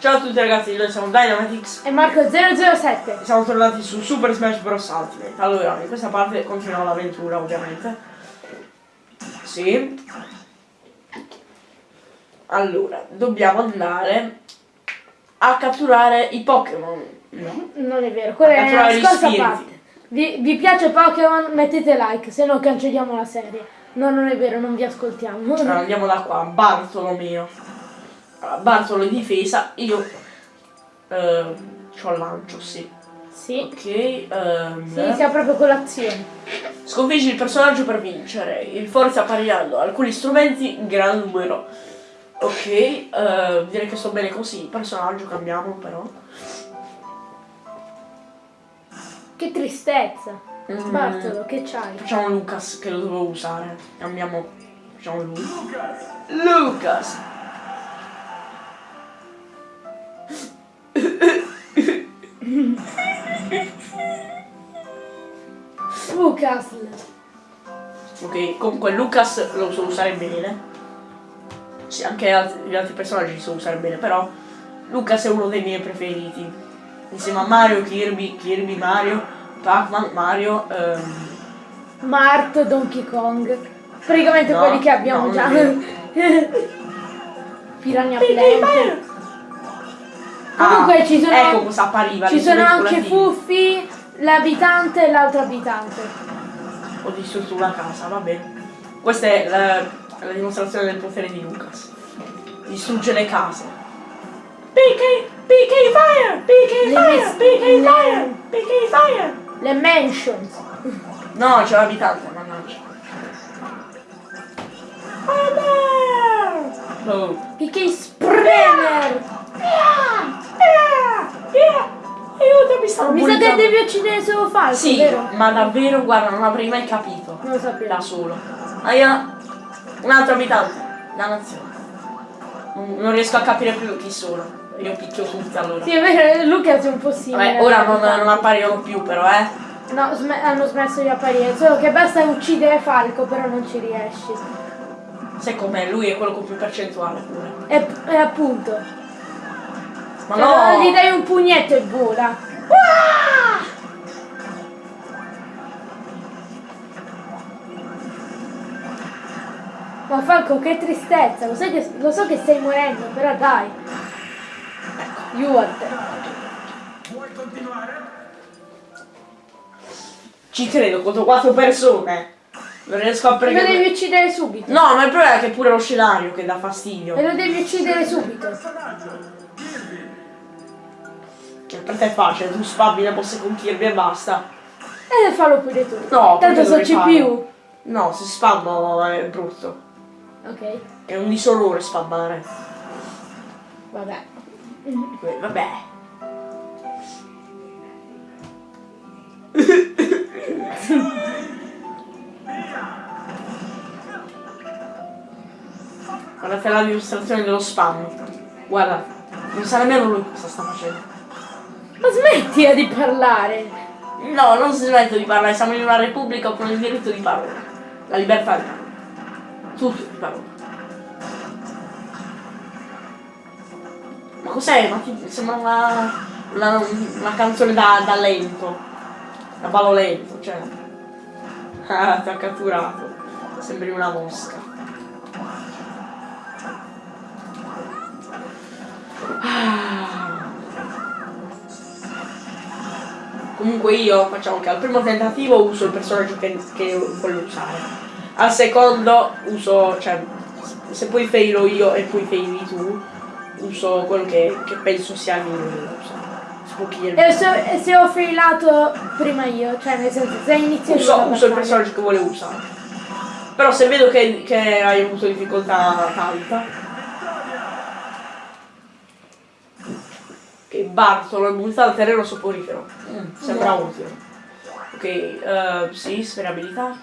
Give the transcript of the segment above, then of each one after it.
Ciao a tutti ragazzi, noi siamo Dynamitix E Marco 007. e siamo tornati su Super Smash Bros. Ultimate. Allora, in questa parte continuiamo l'avventura ovviamente. Sì. Allora, dobbiamo andare a catturare i Pokémon. No. Non è vero, quella è la scorsa parte. Vi, vi piace Pokémon? Mettete like, se no cancelliamo la serie. No, non è vero, non vi ascoltiamo. Allora, andiamo da qua, Bartolomeo. Allora, Bartolo in difesa, io eh, c'ho lancio, sì. Sì. Ok, ehm, Si inizia proprio con l'azione. Sconfiggi il personaggio per vincere. Il forza apparirando alcuni strumenti in gran numero. Ok, eh, direi che sto bene così. Personaggio cambiamo però. Che tristezza. Mm. Bartolo, che c'hai? Facciamo Lucas che lo dovevo usare. Cambiamo. Facciamo lui. Lucas! Lucas. Ok, comunque Lucas lo so usare bene. Sì, anche altri- gli altri personaggi li so usare bene, però Lucas è uno dei miei preferiti. Insieme a Mario, Kirby, Kirby, Mario, Pac-Man, Mario, ehm, Mart, Donkey Kong. Praticamente No, quelli che abbiamo no, già. Piranha Plant. Comunque Ah, ci sono- Ecco cosa appariva. Ci sono anche. Fuffi, l'abitante e l'altro abitante. Ho distrutto una casa, va bene. Questa è la, la dimostrazione del potere di Lucas. Distrugge le case. PK, PK Fire, PK Fire, PK Fire, PK Fire. Le mansions. No, c'è l'abitante, mannaggia. Fire! Oh. PK Spremer. Aiutami, stanno Mi sa che devi uccidere solo Falco, Sì, vero? ma davvero, guarda, non avrei mai capito. Non lo sapevo. Da solo. Aia, un altro abitante. Dannazione. Non, non riesco a capire più chi sono. Io picchio tutti allora. Sì, è vero, Lucas è un po' simile. Vabbè, ora non, non appaiono più però, eh. No, sm- hanno smesso di apparire. Solo che basta uccidere Falco, però non ci riesci. Sai com'è? Lui è quello con più percentuale pure. E, e appunto. Ma Cioè, no! Gli dai un pugnetto e vola. Ma Falco, che tristezza. Lo, sai che, lo so che stai morendo, però dai. Aiuto. Ci credo, contro quattro persone. Non riesco a Lo pregare. devi uccidere subito. No, ma il problema è che è pure lo scenario che dà fastidio. E lo devi uccidere subito. Cioè, Per te è facile, tu spammi le mosse con Kirby e basta. E fallo pure tu. No, Tanto so dovrei CPU. No, se spammo è brutto. Ok, È un disorrore spammare. vabbè. Eh, Vabbè. Guardate la dimostrazione dello spam. Guarda, non sa nemmeno lui cosa sta facendo. Ma smettila di parlare. No, non si smette di parlare, siamo in una repubblica con il diritto di parola. La libertà di parola. Tutto di parola. Ma cos'è? Ma ti sembra una, una, una canzone da, da lento. Da ballo lento, cioè. Ah, ti ha catturato. Sembri una mosca. Comunque io facciamo che al primo tentativo uso il personaggio che, che voglio usare. Al secondo uso, cioè, se poi failo io e poi faili tu, uso quello che, che penso sia il migliore da usare. Spooky E se, se ho failato prima io, cioè nel senso se inizio io uso, la uso il personaggio che volevo usare. Però se vedo che, che hai avuto difficoltà tanta. Che Bartolo è immunità al terreno soporifero. Mm, sembra utile. Ok, eh, sì, sferabilità.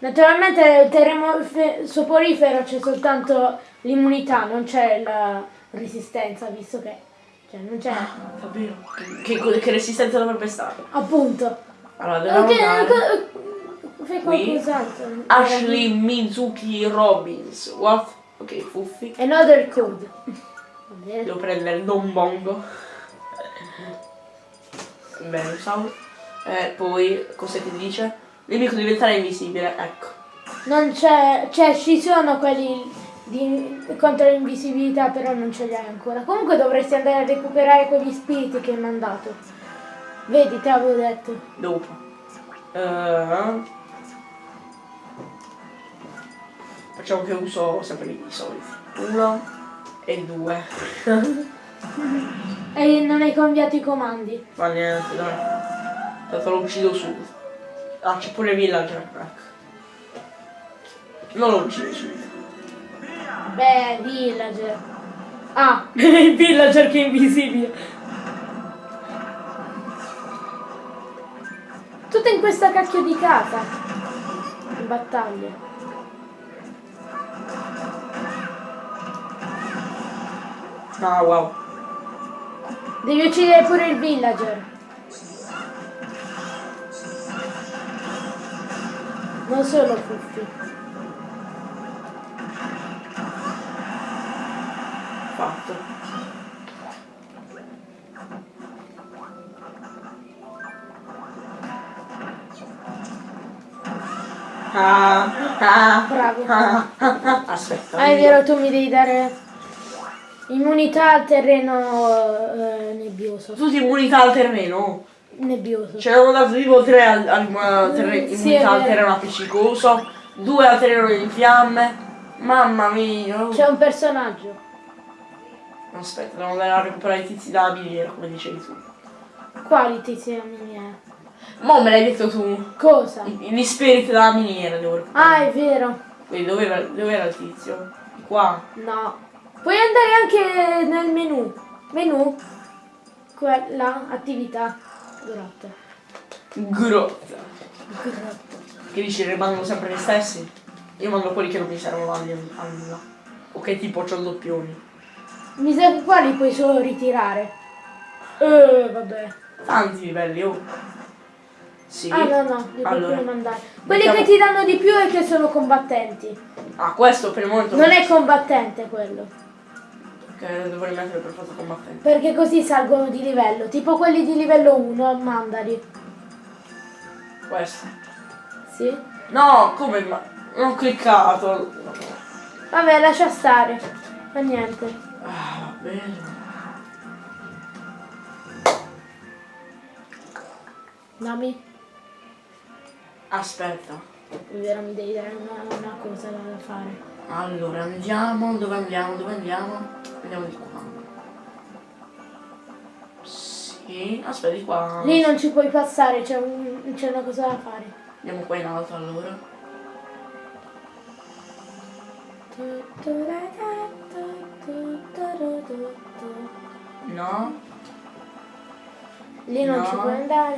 Naturalmente il terremo fe- soporifero c'è soltanto l'immunità, non c'è la resistenza, visto che cioè non c'è Davvero? Che, che, che resistenza dovrebbe stare? appunto. Allora, dobbiamo Ok, andare. fai qualcos'altro. Ashley Mizuki Robbins. What? Ok, Fuffi. Another code. Devo prendere Don Bongo. Bene, ciao. Eh, poi, cosa ti dice? Il nemico diventare invisibile, ecco. Non c'è, cioè ci sono quelli di, contro l'invisibilità, però non ce li hai ancora. Comunque dovresti andare a recuperare quegli spiriti che mi hanno dato. Vedi, te avevo detto. Dopo. Eh, facciamo che uso sempre i soliti. Uno e due. E non hai cambiato i comandi. Ma niente, dai. Tanto lo uccido subito. Ah, c'è pure il villager, ecco. Non lo uccido subito. Beh, villager. Ah, il villager che è invisibile. Tutto in questa cacchio di casa. In battaglia. Ah, wow. Devi uccidere pure il villager. Non solo Fuffi. Fatto. Ah, ah, Bravo. ah, ah, ah. Aspetta. Ah, è vero, tu mi devi dare immunità al terreno eh, nebbioso. Tutti immunità al terreno. Nebbioso. Ce ne hanno dato tipo 3 al, al, al terre- Sì, immunità al terreno appiccicoso, 2 al terreno in fiamme. Mamma mia. C'è un personaggio. Aspetta, devo andare a recuperare i tizi dalla miniera, come dicevi tu. Quali tizi della miniera? Mo me l'hai detto tu. Cosa? I- Gli spiriti della miniera devo recuperare. Ah, è vero. Quindi dov'era, dov'era il tizio? Qua. No. Puoi andare anche nel menu. Menu. Quella, attività. Grotta. Grotta. Grotta. Che dici, rimangono sempre gli stessi? Io mando quelli che non mi servono a nulla. O che tipo c'ho doppioni. Mi sa che qua li puoi solo ritirare. Eh, vabbè. Tanti livelli, oh. Sì. Ah no no, li puoi Allora, mandare. Quelli mettiamo- che ti danno di più è che sono combattenti. Ah, questo per il momento. Non è combattente quello. Che dovrei mettere per forza combattente. Perché così salgono di livello. Tipo quelli di livello 1, mandali. Questo. Sì? No, come ma. Non ho cliccato. Vabbè, lascia stare. Fa niente. Ah, va bene. Dammi. Aspetta. Vero, mi devi dare una, una cosa da fare. Allora andiamo, dove andiamo? Dove andiamo? Andiamo di qua. Sì, aspetta di qua. Lì non ci puoi passare, c'è un- c'è una cosa da fare. Andiamo qua in alto allora. No? Lì non No. ci puoi andare.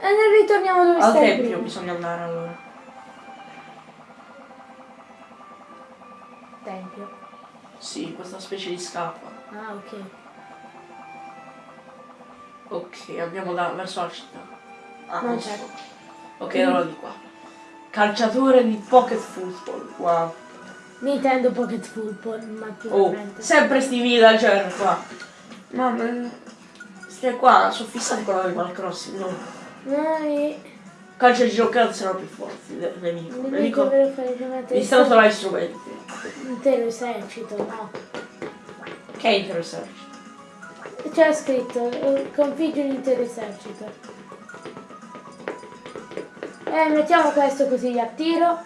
E ne ritorniamo dove Al stai tempio prima. bisogna andare allora. Tempio. Sì, questa specie di scappa. Ah, ok. Ok, andiamo da, verso la città. Ah, Non c'è. Ok, allora di qua. Calciatore di pocket football. Wow. Nintendo Pocket Football, Oh, naturalmente. sempre sti villager qua. Mamma Stai qua, sono fissati con l'Animal Crossing, no? Noi... Calcio di giocare sono più forti del nemico. Mi Nemico, mi stanno trovare gli strumenti. intero esercito, no. Che è interessante. C'è scritto, eh, configgi un intero esercito. Eh, mettiamo questo così li attiro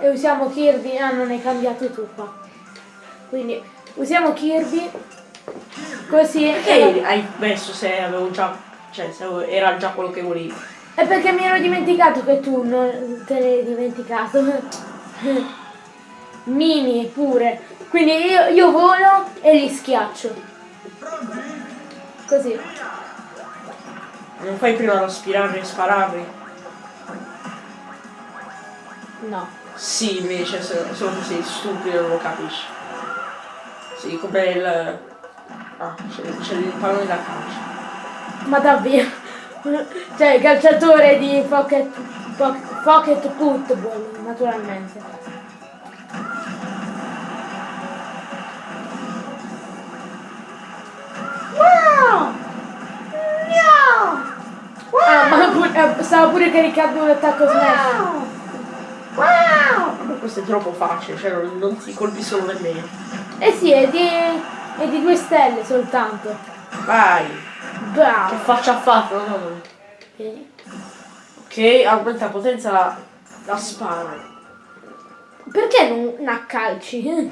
e usiamo Kirby. Ah, non hai cambiato tu qua. Quindi usiamo Kirby così. Perché hai messo se avevo già. Cioè, se era già quello che volevi. È perché mi ero dimenticato che tu non te l'hai dimenticato. Mini pure. Quindi io, io volo e li schiaccio. Così. Non fai prima aspirarli e spararli? No. Sì, invece, solo che sei stupido non lo capisci. Sì, come il. Ah, c'è, c'è il pallone da calcio. Ma davvero? cioè il calciatore di Pocket, pocket Football, naturalmente. Wow! No! Wow! Ah, eh, Stavo pure caricando un attacco wow! smash. Wow! Questo è troppo facile, cioè non, non ti colpi solo nemmeno. Eh sì, è di, è di due stelle soltanto. Vai! Che Bravo. faccia ha fatto? Sì. Ok, aumenta la potenza la, la spara. Perché non, non a calci?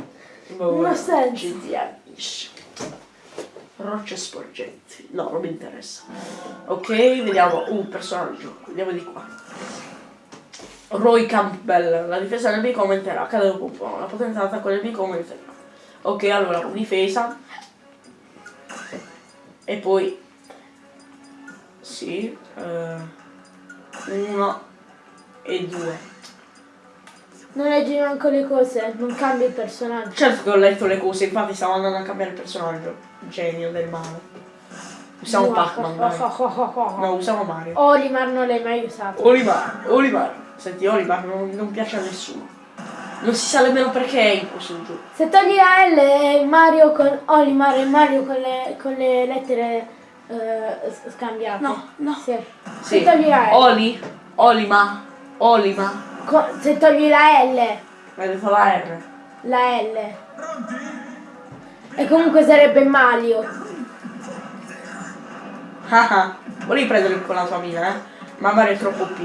Boh, Non ha senso. Rocce sporgenti. No, non mi interessa. Ok, vediamo un personaggio. Vediamo di qua. Roy Campbell. La difesa del nemico aumenterà. Cade dopo un po'. La potenza dell'attacco del nemico aumenterà. Ok, allora, difesa. E poi... Sì. eh, uno e due. Non leggi manco le cose, non cambia il personaggio. Certo che ho letto le cose, infatti stavo andando a cambiare il personaggio. Genio del male. Usiamo Pac-Man. No, usiamo Mario. Olimar non l'hai mai usato. Olimar, Olimar. Senti, Olimar non, non piace a nessuno. Non si sa nemmeno perché è in questo gioco. Se togli la L Mario con Olimar e Mario con le, con le lettere eh, s- scambiate. No, no. Sì. Sì. Se togli la L. Oli, Olima, Olima. co- se togli la L, Hai detto la R. la L. E comunque sarebbe Mario. Ah ah. Volevi prendere con la tua amica, eh? Ma Mario è troppo P.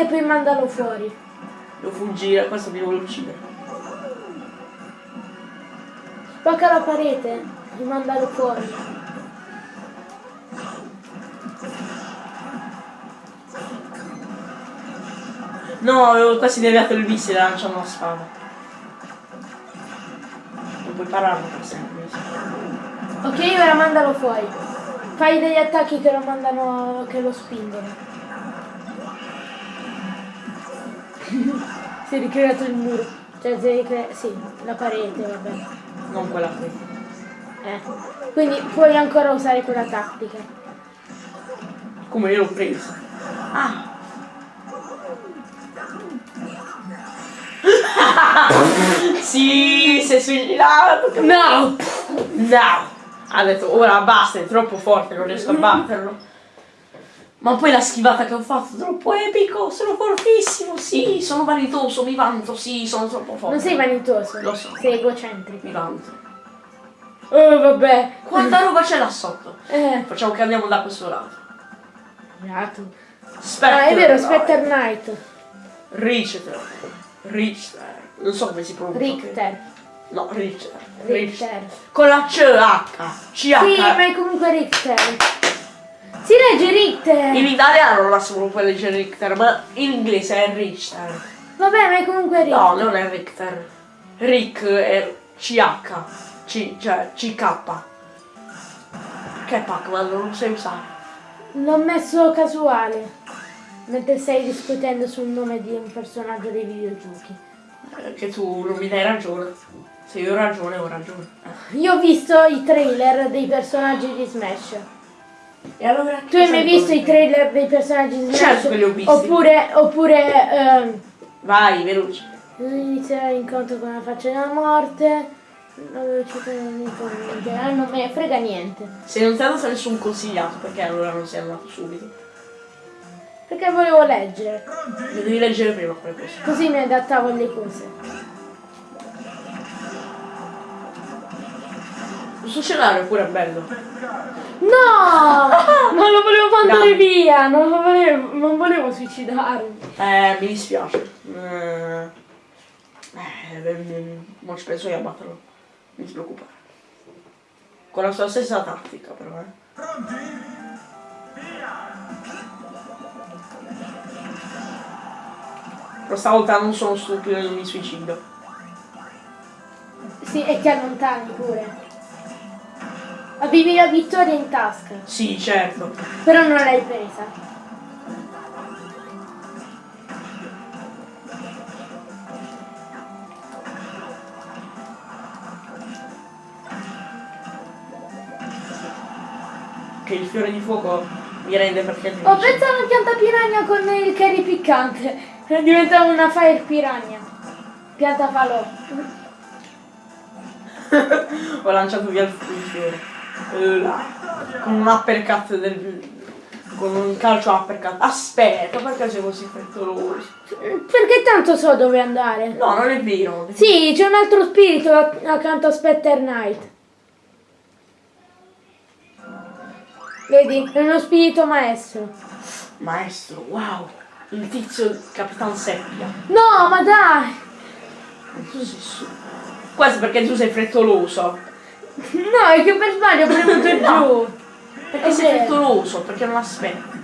e poi mandalo fuori. Devo fuggire, questo mi vuole uccidere. Spacca la parete e mandalo fuori. No, avevo quasi deviato il missile lanciando la spada. Non puoi pararlo per sempre. Ok, ora mandalo fuori. Fai degli attacchi che lo mandano, che lo spingono. Si è ricreato il muro. Cioè, si è ricre- sì, la parete, vabbè. Non quella qui. Eh. Quindi puoi ancora usare quella tattica. Come io l'ho presa. Ah! sì, è suicidato. No! No! Ha detto ora basta, è troppo forte, non riesco a batterlo. Ma poi la schivata che ho fatto troppo epico, sono fortissimo, sì, sono vanitoso, mi vanto, sì, sono troppo forte. Non sei vanitoso. Lo so. Sei egocentrico. Mi vanto. Oh, vabbè. Quanta roba c'è là sotto? Eh. Facciamo che andiamo da questo lato. Beato. Spectre. Ah, è vero, dai. Spectre Knight. Richter. Richter. Non so come si pronuncia. Richter. No, Richter. Richter. Con la CH. CH. Sì, ma è comunque Richter. Si legge Richter. In italiano non la si può leggere Richter, ma in inglese è Richter. Vabbè, ma è comunque Richter. No, non è Richter. Rick è CH. C, cioè CK. Che Pac-Man, non sai usare. L'ho messo casuale. Mentre stai discutendo sul nome di un personaggio dei videogiochi. Eh, Che tu non mi dai ragione. Se io ho ragione, ho ragione. Io ho visto i trailer dei personaggi di Smash. E allora Tu hai mai visto i trailer dei personaggi di Smash? Certo che li ho visti. Oppure, oppure ehm, Vai, veloce. inizierà l'incontro con la faccia della morte. La velocità niente, ah, non me ne frega niente. Se non ti ha dato nessun consigliato, perché allora non sei andato subito? Perché volevo leggere, Le devi leggere prima quelle cose. così mi adattavo alle cose. Questo scenario è pure bello. No! Non lo volevo mandare Dai. via, non, lo volevo, non volevo suicidarmi. Eh, mi dispiace. Eh, eh, mo ci penso io a batterlo. Non ti preoccupare. Con la sua stessa tattica però, eh. Però stavolta non sono stupido e non mi suicido. Sì, e ti allontani pure. Avevi la vittoria in tasca. Sì, certo. Però non l'hai presa. Che il fiore di fuoco mi rende perfettamente. Ho pensato a una pianta piragna con il curry piccante. Diventava una fire piragna. Pianta falò. Ho lanciato via il fiore. Eh. Con un uppercut del... Con un calcio uppercut. Aspetta, perché sei così frettoloso? Perché tanto so dove andare. No, non è vero. Sì, c'è un altro spirito ac- accanto a Specter Knight. Vedi, è uno spirito maestro. Maestro, wow. Il tizio Capitan Seppia. No, ma dai! Tu sei su. Questo perché tu sei frettoloso. No, è che per sbaglio ho premuto No. giù. Perché È sei vero. frettoloso, perché non aspetti.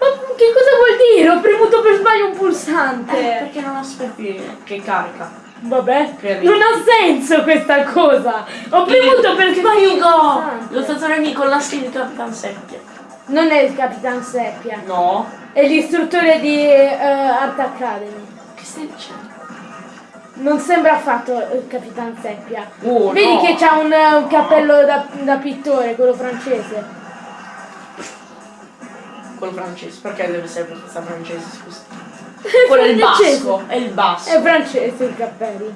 Ma che cosa vuol dire? Ho premuto per sbaglio un Eh, pulsante. perché non aspetti che carica. Vabbè, non ha senso questa cosa. Ho premuto per sbaglio un Figo! pulsante. Lo stato nemico con la skin di Capitan Seppia. Non è il Capitan Seppia, No. è l'istruttore di eh, Art Academy. Che stai dicendo? Non sembra affatto il Capitan Seppia. Oh, Vedi no. che c'ha un, un cappello da, da pittore, quello francese. Quello francese. Perché deve essere questa francese, scusa? Quello è il basco. È il basco. È francese il cappello.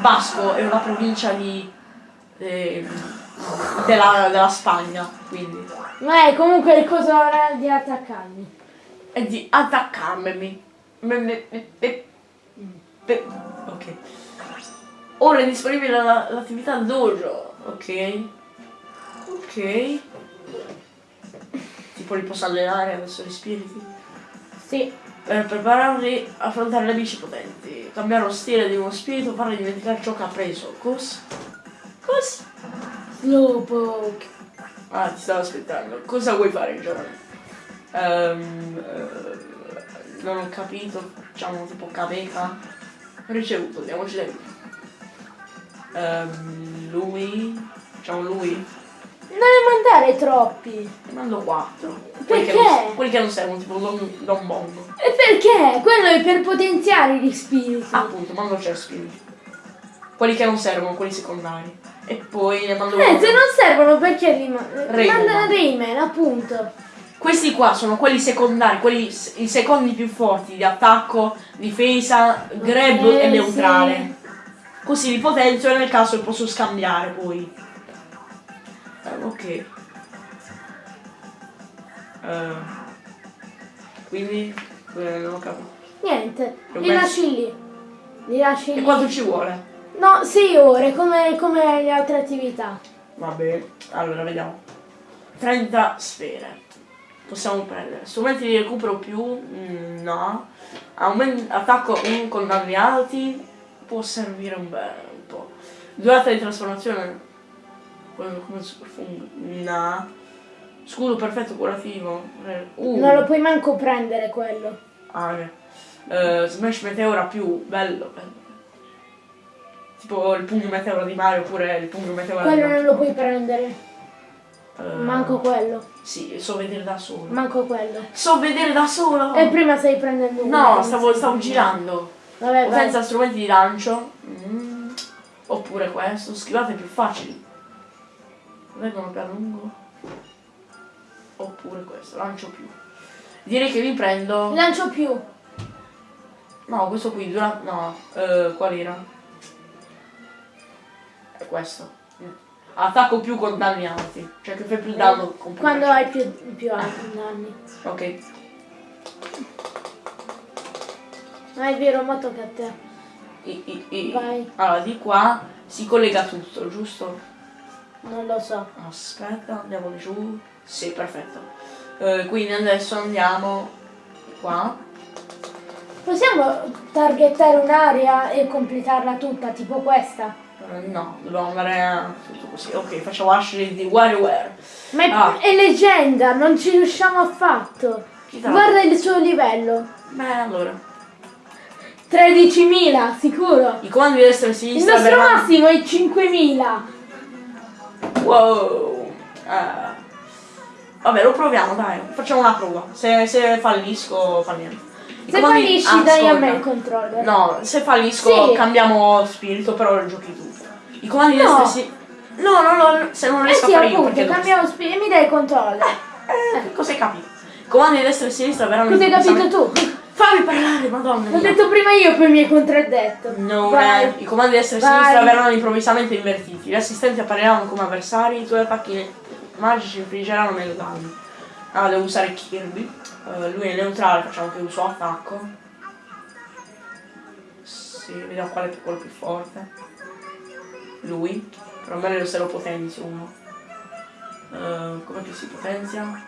Basco è una provincia di. eh, della, della Spagna. Quindi. Ma è comunque il coso di Academy. È di attaccarmi. Me- me- me- me- Ok. Ora è disponibile la- l'attività dojo. Ok. Ok. Tipo li posso allenare adesso gli spiriti. Sì. Per prepararli a affrontare nemici potenti. Cambiare lo stile di uno spirito, fargli dimenticare ciò che ha preso. Cosa? Cosa? Slowpoke. Ah, ti stavo aspettando. Cosa vuoi fare, giovane? Ehm, eh, non ho capito. Facciamo tipo caveca. Ricevuto, diamoci dentro. Ehm, lui. Facciamo lui. Non ne mandare troppi. Ne mando quattro. Perché? Quelli che non, quelli che non servono, tipo Don, Don Bongo. E perché? Quello è per potenziare gli spiriti. Appunto, mando Cespini. Quelli che non servono, quelli secondari. E poi ne mando Eh, uno. se non servono perché li ma- Rayman. manda Rayman, appunto. Questi qua sono quelli secondari, quelli i secondi più forti di attacco, difesa, grab Eh, e neutrale. Così li potenzio e nel caso posso scambiare poi. Eh, ok. Eh, quindi eh, non ho capito. Niente, Li li lasci lì. Li lasci E lì. quanto ci vuole? No, 6 ore, come, come le altre attività. Va bene, allora vediamo. 30 sfere. Possiamo prendere. Strumenti di recupero più? Mm, no. Aumen- attacco 1 con danni alti. Può servire un bel un po'. Durata di trasformazione. Quello come super fungo. No. Scudo perfetto curativo. Uh. Non lo puoi manco prendere quello. Ah. Eh, Smash Meteora più. Bello, bello. Tipo il pugno meteora di Mario oppure il pugno meteora di Quello non lo puoi prendere. Eh, Manco quello. Sì, so vedere da solo. Manco quello. So vedere da solo! E prima stai prendendo uno. No, stavo, stavo girando. Vabbè, senza strumenti di lancio. Mm. Oppure questo. Schivate più facili. Vengono più a lungo. Oppure questo, lancio più. Direi che mi prendo. Lancio più. No, questo qui dura. No, eh, qual era? È questo. Mm. Attacco più con danni alti. Cioè che fai più danno con più Quando hai più, più alti danni. Ok. Ma è vero, ma tocca a te. I- i- i- Vai. Allora, di qua si collega tutto, giusto? Non lo so. Aspetta, andiamo giù. Sì, perfetto. Eh, quindi adesso andiamo qua. Possiamo targettare un'area e completarla tutta, tipo questa? Eh, no, dobbiamo andare a tutto così. Ok, facciamo Ashley di WarioWare. Ma è, Ah. è leggenda, non ci riusciamo affatto. Guarda il suo livello. Beh, allora. 13.000, sicuro. I comandi di destra e Il sinistra nostro verranno- massimo è 5.000. Wow. Eh. Vabbè, lo proviamo, dai. Facciamo una prova. Se, se fallisco, fa niente. I Se comandi- fallisci Ah, dai a me il controller. No, se fallisco Sì. cambiamo spirito, però lo giochi tu. I comandi di No. destra e si- No, no, no, se non Eh riesco sì, a fare io appunto, perché cambiamo e mi dai il controllo. Eh, cosa hai capito? Comandi di destra e sinistra verranno Cosa hai capito tu? Fammi parlare, madonna L'ho detto prima io, poi mi hai contraddetto. Non Vai. I comandi di destra e Vai. sinistra verranno improvvisamente invertiti. Gli assistenti appariranno come avversari, i tuoi attacchi magici infliggeranno meno danni. Ah, devo usare Kirby. Eh, lui è neutrale, facciamo che uso attacco. Sì, vediamo qual è quello più forte. Lui. Però meglio se lo potenzio uno. Eh, come che si potenzia?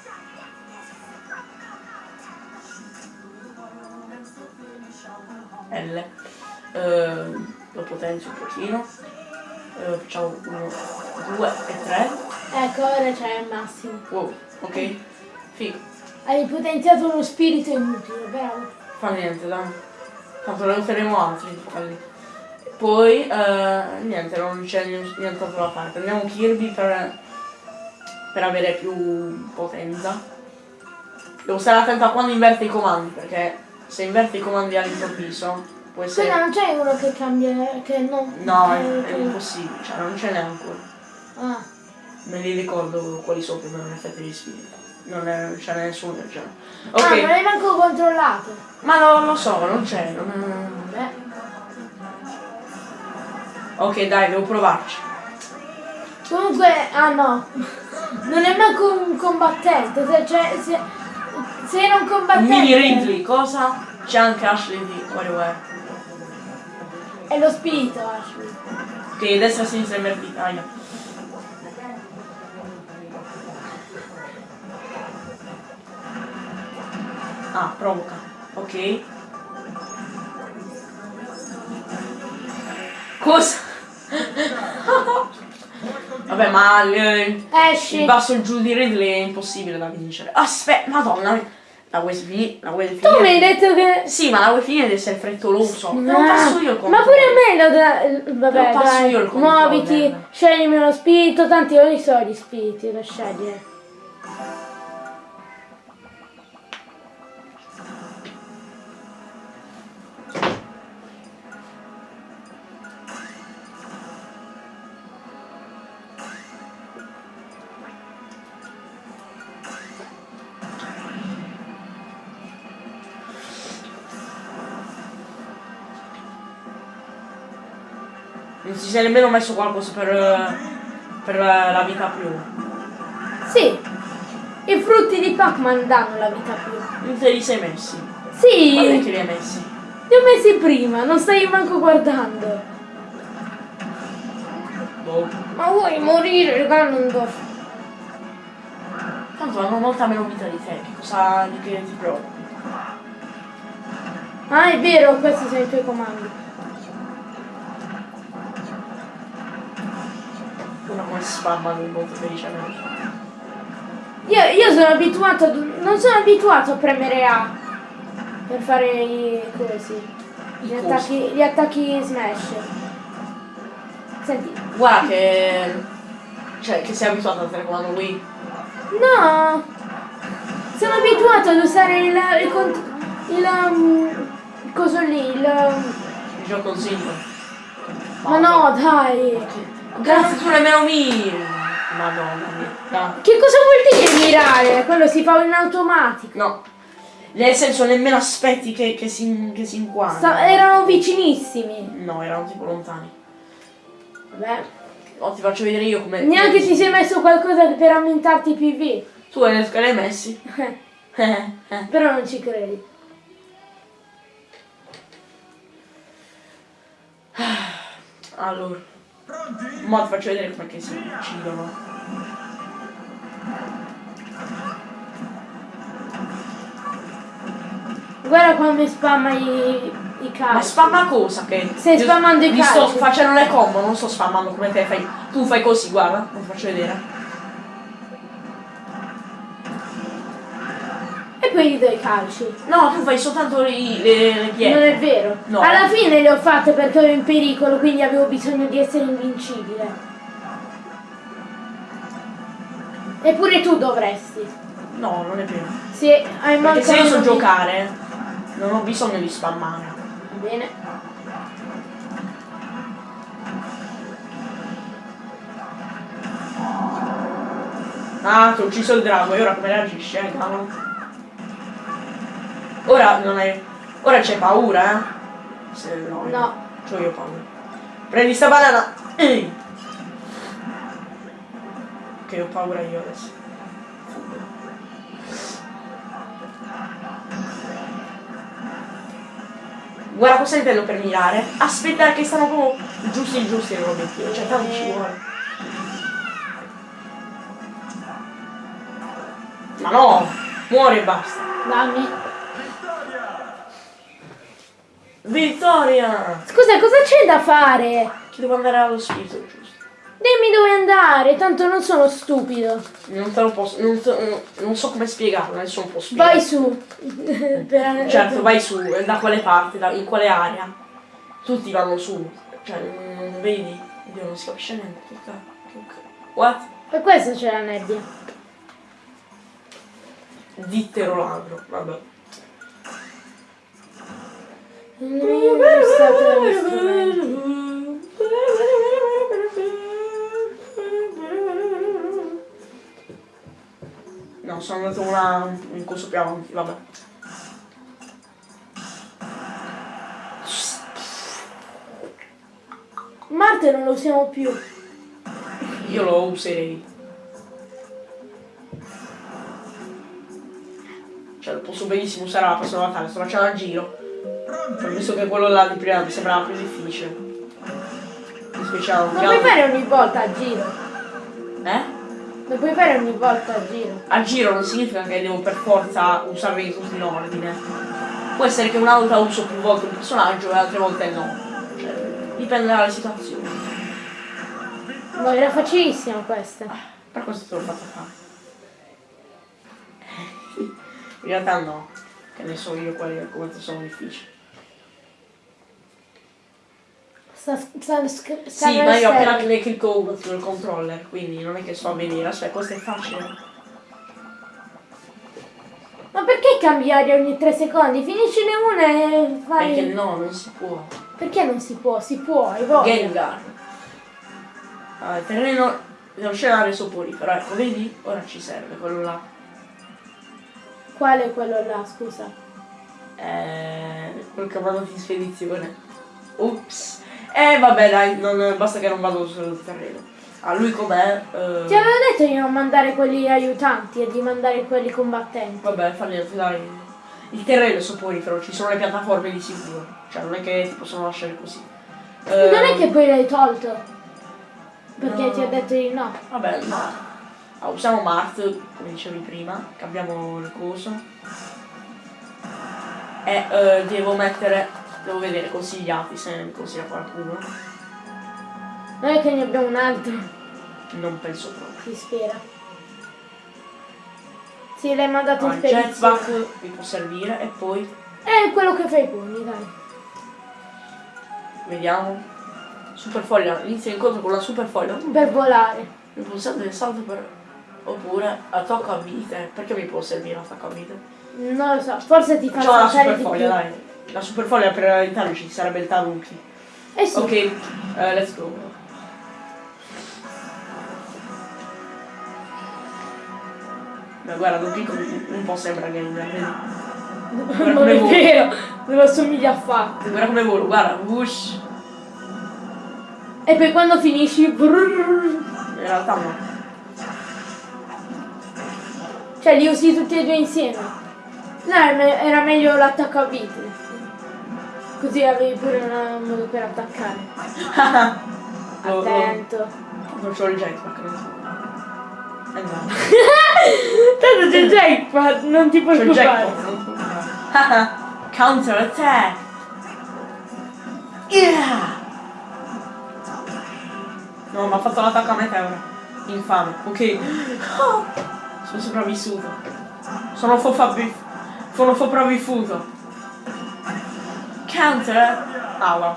L. Eh, lo potenzio un pochino. Eh, facciamo 1, 2 e 3. Ecco, ora c'è il massimo. Wow, ok. Figo. Hai potenziato uno spirito inutile, bravo. Fa niente, dai. Tanto ne useremo altri quelli. Poi, eh, niente, non c'è ni- nient'altro da fare. Prendiamo Kirby per, per avere più potenza. Devo stare attento a quando inverte i comandi, perché se inverte i comandi all'improvviso può essere... Scusa, non c'è uno che cambia, che non... No, è, che- è impossibile, cioè non ce n'è ancora. Ah, Me li ricordo quali sono più o meno gli effetti di spirito. Non, è, non ce n'è nessuno del genere. ah, non l'hai manco controllato. ma no, lo so, non c'è. Non Vabbè. Ok, dai, devo provarci. Comunque, ah no, non è manco un combattente, se, cioè, se, se era un combattente... Mini Ridley, cosa? C'è anche Ashley di WarioWare. È lo spirito, Ashley. Ok, destra e sinistra invertita. Aia. Ah, provoca. Ok. Cosa? Vabbè, ma il, Esci. il basso giù di Ridley è impossibile da vincere. Aspetta, madonna. La vuoi finire? La Tu mi hai detto che... Sì, ma la vuoi finire di essere frettoloso. Te lo passo io il Ma controllo. pure a me lo da... Vabbè, Te lo passo dai, io il controllo, muoviti, sceglimi uno spirito, tanti io li so gli spiriti da scegliere. Sia nemmeno messo qualcosa per, eh, per la, la vita più. Sì, i frutti di Pac-Man danno la vita più. Non te li sei messi. Sì, Quando che li li hai messi? ho messi prima, non stai manco guardando. Boh. Ma vuoi morire, Ganondorf? Tanto hanno molta meno vita di te, che cosa di che ti preoccupi? Ah, è vero, questi sono i tuoi comandi. Una come spammano molto felicemente. Io, io sono abituato ad, non sono abituato a premere A per fare i cosi. Gli attacchi, gli attacchi smash. Senti. Guarda che. Cioè, che sei abituato al telecomando Wii. No! Sono abituato ad usare il, il, il, um, il coso lì, il... um, Il gioco consiglio. Ma no, dai! Grazie tu nemmeno mi. Madonna mia. Che cosa vuol dire mirare? Quello si fa in automatico. No. Nel senso nemmeno aspetti che, che si, che si inquadra. Sta- erano vicinissimi. No, erano tipo lontani. Vabbè. Oh, ti faccio vedere io come. Neanche ti sei messo qualcosa per aumentarti i PV. Tu hai l'hai messi. Però non ci credi. Allora. Mo ti faccio vedere che si uccidono. Guarda come spamma i, i calci. Ma spamma cosa che? Stai spammando i gli sto calci. facendo le combo, non sto spammando come te fai. Tu fai così, guarda, ti faccio vedere. E poi gli do i calci. No, tu fai soltanto le, le Non pietre. è vero. No. Alla fine le ho fatte perché ero in pericolo, quindi avevo bisogno di essere invincibile. Eppure tu dovresti. No, non è vero. Se hai Perché se io so giocare, non ho bisogno di spammare. Va bene. Ah, ti ho ucciso il drago e ora come reagisci, eh, cavolo? Ora non è. Ora c'è paura, eh? Se no. No. C'ho io paura. Prendi sta banana! Ehi! Ok, ho paura io adesso. Guarda cosa intendo per mirare. Aspettare che stanno proprio giusti giusti nell'obiettivo. Cioè tanto ci vuole. Ma no! Muori e basta. Dammi. Vittoria! Scusa, cosa c'è da fare? Che devo andare allo spirito giusto. Dimmi dove andare, tanto non sono stupido. Non te lo posso. Non, te- non so come spiegarlo, nessuno può spiegarlo. Vai su. Certo, vai su, e da quale parte, da- in quale area. Tutti vanno su. Cioè, non, non vedi? Dio, non si capisce niente. What? Per questo c'è la nebbia. Dittero ladro, vabbè. Non è stato gli strumenti. No, sono andato una, un corso più avanti, vabbè. Marte non lo usiamo più. Io lo userei. Cioè, lo posso benissimo usare la prossima battaglia, sto facendo a giro. Ho visto che quello là di prima mi sembrava più difficile. Mi speciale un Non puoi piano. fare ogni volta a giro. Eh? Non puoi fare ogni volta a giro. A giro non significa che devo per forza usarli tutti in ordine. Può essere che una volta uso più volte un personaggio e altre volte no. Cioè, dipende dalle situazioni. No, era facilissima questa. Per questo te l'ho fatto fare. In realtà no. Che ne so io quali quanto sono difficili. Sta, sta, sta, Sì, ma io appena ne clicco sul controller, quindi non è che so vedere. Aspetta, questo è facile. Ma perché cambiare ogni tre secondi? Finiscine una e fai... Perché no, non si può. Perché non si può? Si può, hai voglia. Gengar. Ah, il terreno non c'è l'area soporifero, ecco, vedi? Ora ci serve quello là. Qual è quello là, scusa? Eh, quel che vado in spedizione. Ups. Eh vabbè dai, non- basta che non vado sul terreno. Ah, lui com'è? Eh, Ti avevo detto di non mandare quelli aiutanti e di mandare quelli combattenti. Vabbè, fa niente, dai. Il terreno è soporifero, ci sono le piattaforme di sicuro. Cioè, non è che ti possono lasciare così. Eh, Non è che poi l'hai tolto. Perché no. ti ho detto di no. Vabbè, no. Ah, usiamo Mart, come dicevi prima. Cambiamo il coso. E eh, devo mettere... Devo vedere consigliati, se mi consiglia qualcuno. Non è che ne abbiamo un altro. Non penso proprio. Si spera. Sì, l'hai mandato Ah, in il jetpack spedizione. mi può servire e poi È quello che fai i pugni, dai. vediamo. Super foglia, inizia l'incontro con la super foglia. Per volare. Il pulsante del salto per. Oppure attacco a vite. Perché mi può servire l'attacco a vite? Non lo so, forse ti fa saltare super di foglia, più. dai. La super foglia per aiutarmi ci sarebbe il Tanuki. Eh sì. Ok, eh, let's go. Ma guarda, Donkey Kong un po' sembra gamer, vedi? Guarda non come è vero, non assomiglia affatto. Guarda come volo, guarda, whoosh. E poi quando finisci... brrrr, In realtà no. Cioè li usi tutti e due insieme. No, era meglio l'attacco a vite. Così avevi pure un modo per attaccare. Lo- lo- Attento. Non c'ho il jetpack, non so. Eh no. Tanto c'è il jackpot, non ti il preoccupare. Counter attack! Yeah! No, ma ha fatto l'attacco a meteora. Infame. Ok. Sono sopravvissuto. Sono sopravvi- Sono sopravvissuto. Counter. Ah, wow.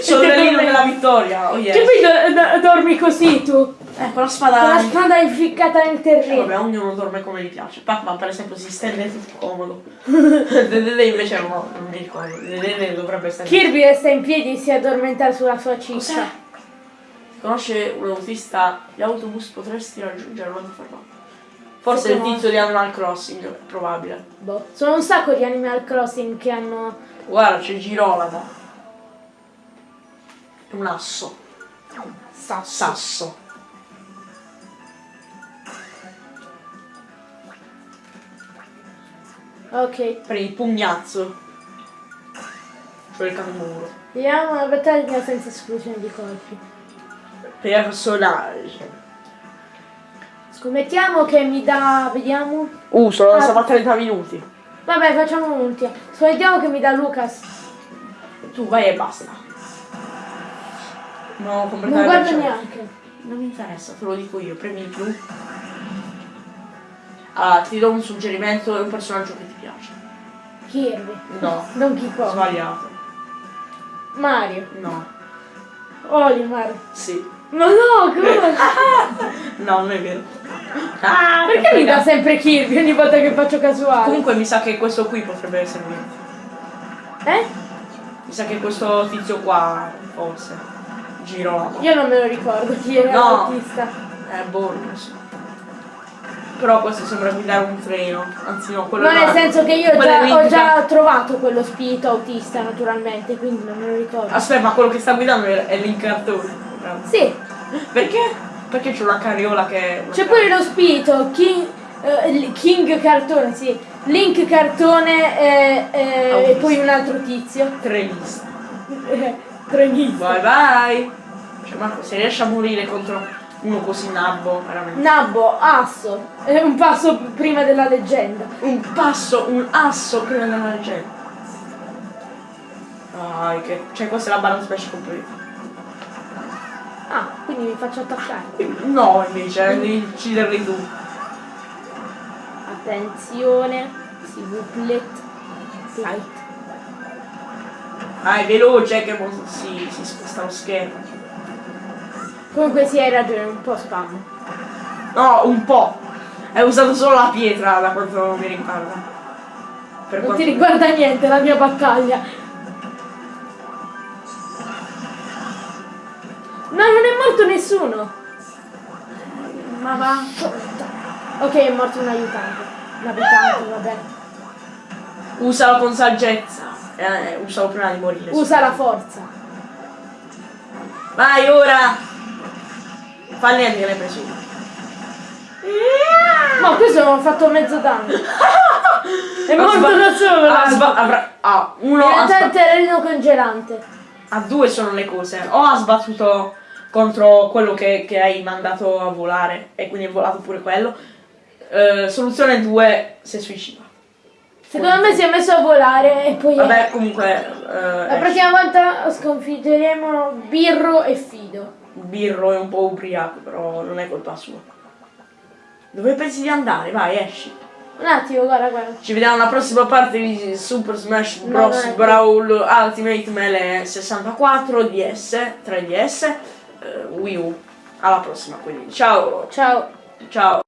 Sollevino della vittoria. Oh Che yes. poi do- do- dormi così tu? Eh, con la spada. Con la spada inficcata nel Eh, terreno. vabbè, ognuno dorme come gli piace. Pac-Man per esempio si stende tutto comodo. Dedede invece no, non mi ricordo. Dedede dovrebbe stare. Kirby resta in piedi e si addormenta sulla sua ciccia. Conosce un autista? Gli autobus potresti raggiungerlo da fermato. Forse Se il tizio di Animal Crossing, è probabile. Boh. Sono un sacco di Animal Crossing che hanno... Guarda, c'è Girolamo. È un asso. Sasso. Sasso. Ok. Per il pugnazzo. Cioè il canguro. Vediamo una battaglia senza esclusione di colpi. Personaggio. Scommettiamo che mi dà... Vediamo. Uh, sono Ah. stati 30 minuti. Vabbè, facciamo un'ultima. Scommettiamo che mi dà Lucas. Tu vai e basta. No, completamente. Non guardo neanche. Non mi interessa, te lo dico io, premi il blu. Allora, ti do un suggerimento, è un personaggio che ti piace. Kirby. No, Donkey Kong. sbagliato. Mario. No, Olimar. sì. Ma no, come? No, non è vero. Ah, Perché mi dà sempre Kirby ogni volta che faccio casuale? Comunque mi sa che questo qui potrebbe essere lui. Eh? Mi sa che questo tizio qua, forse. Girolamo. Io non me lo ricordo chi era No. l'autista. Eh, non lo so. Però questo sembra guidare un treno. Anzi no, quello No, nel senso che io già, è ho già trovato quello spirito autista naturalmente, quindi non me lo ricordo. Aspetta, ma quello che sta guidando è è l'incartone. Sì, Perché? Perché c'è una carriola che. c'è pure lo spirito, King, eh, King Cartone, sì. Link Cartone eh, eh, e poi un altro tizio. Trenista. Eh, Trenista. Bye bye! Cioè, Marco, se riesci a morire contro uno così nabbo, veramente. Nabbo, asso, è un passo prima della leggenda. Un passo, un asso prima della leggenda. Dai, che. Cioè, questa è la balance special completa. Ah, quindi mi faccio attaccare. No, invece, devi ucciderli tu. Attenzione, si vuplet, flight. Dai, veloce che si, si sposta lo schermo. Comunque sì, hai ragione, un po' spam. No, un po'. Hai usato solo la pietra da quanto mi riguarda. Per Non quanto ti riguarda niente la mia battaglia. No, non è morto nessuno. Ma va. Ok, è morto un aiutante. Un abitante, vabbè. Usalo con saggezza. Eh, usalo prima di morire. Usa la forza. Vai ora! Falli andare preso. Ma questo non ho fatto mezzo danno. È Ha morto da solo. ha ah, uno ha, sba- Il terreno congelante. ah, due sono le cose. O ha sbattuto contro quello che, che hai mandato a volare e quindi è volato pure quello. Eh, soluzione 2 si suicida. Secondo me si è messo a volare e poi... Vabbè, comunque. eh, La prossima volta sconfiggeremo Birro e Fido. Birro è un po' ubriaco, però non è colpa sua. Dove pensi di andare? Vai, esci. Un attimo, guarda, guarda. Ci vediamo alla prossima parte di Super Smash No, Bros. non è Brawl Ultimate Melee 64 DS, 3DS, eh, Wii U. Alla prossima, quindi ciao, Ciao. ciao.